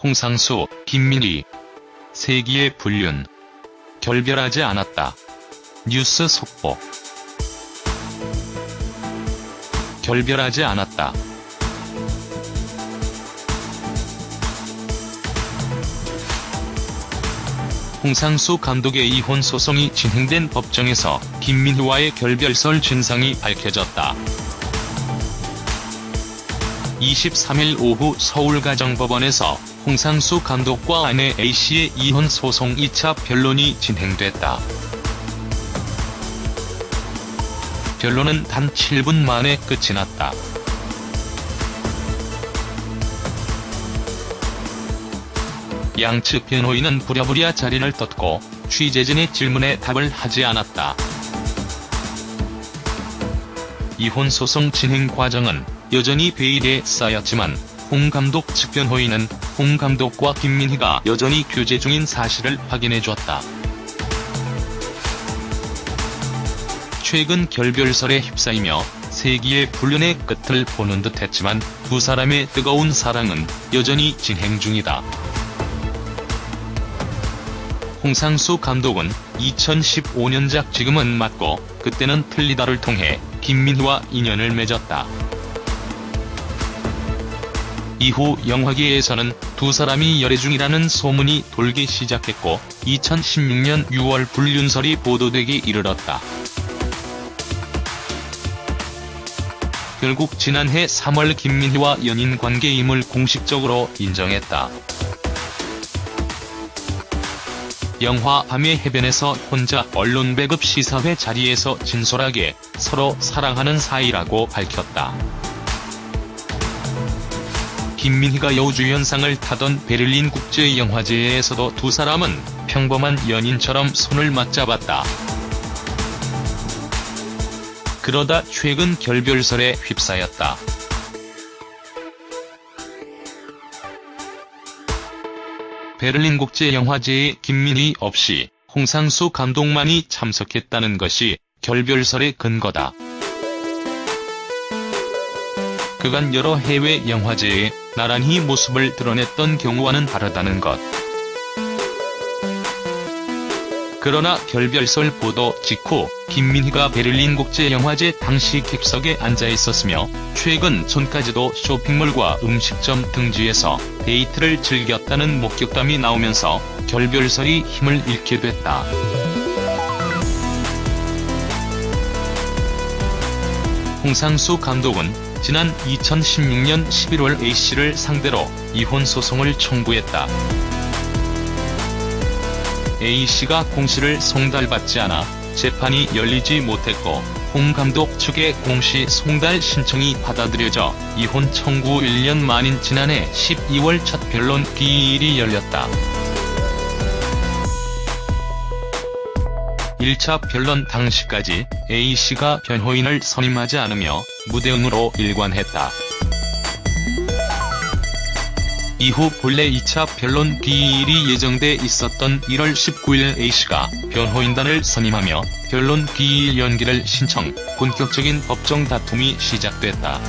홍상수, 김민희. 세기의 불륜. 결별하지 않았다. 뉴스 속보. 결별하지 않았다. 홍상수 감독의 이혼 소송이 진행된 법정에서 김민희와의 결별설 진상이 밝혀졌다. 23일 오후 서울가정법원에서 홍상수 감독과 아내 A씨의 이혼 소송 2차 변론이 진행됐다. 변론은 단 7분 만에 끝이 났다. 양측 변호인은 부랴부랴 자리를 떴고 취재진의 질문에 답을 하지 않았다. 이혼 소송 진행 과정은 여전히 베일에 쌓였지만 홍 감독 측 변호인은 홍 감독과 김민희가 여전히 교제 중인 사실을 확인해줬다. 최근 결별설에 휩싸이며 세기의 불륜의 끝을 보는 듯 했지만 두 사람의 뜨거운 사랑은 여전히 진행 중이다. 홍상수 감독은 2015년작 지금은 맞고 그때는 틀리다를 통해 김민희와 인연을 맺었다. 이후 영화계에서는 두 사람이 열애 중이라는 소문이 돌기 시작했고 2016년 6월 불륜설이 보도되기 이르렀다. 결국 지난해 3월 김민희와 연인 관계임을 공식적으로 인정했다. 영화 밤의 해변에서 혼자 언론 배급 시사회 자리에서 진솔하게 서로 사랑하는 사이라고 밝혔다. 김민희가 여우주연상을 타던 베를린 국제영화제에서도 두 사람은 평범한 연인처럼 손을 맞잡았다. 그러다 최근 결별설에 휩싸였다. 베를린 국제영화제에 김민희 없이 홍상수 감독만이 참석했다는 것이 결별설의 근거다. 그간 여러 해외 영화제에 나란히 모습을 드러냈던 경우와는 다르다는 것. 그러나 결별설 보도 직후 김민희가 베를린 국제영화제 당시 객석에 앉아 있었으며 최근 전까지도 쇼핑몰과 음식점 등지에서 데이트를 즐겼다는 목격담이 나오면서 결별설이 힘을 잃게 됐다. 홍상수 감독은 지난 2016년 11월 A씨를 상대로 이혼 소송을 청구했다. A씨가 공시를 송달받지 않아 재판이 열리지 못했고 홍 감독 측의 공시 송달 신청이 받아들여져 이혼 청구 1년 만인 지난해 12월 첫 변론 기일이 열렸다. 1차 변론 당시까지 A씨가 변호인을 선임하지 않으며 무대응으로 일관했다. 이후 본래 2차 변론 기일이 예정돼 있었던 1월 19일 A씨가 변호인단을 선임하며 변론 기일 연기를 신청, 본격적인 법정 다툼이 시작됐다.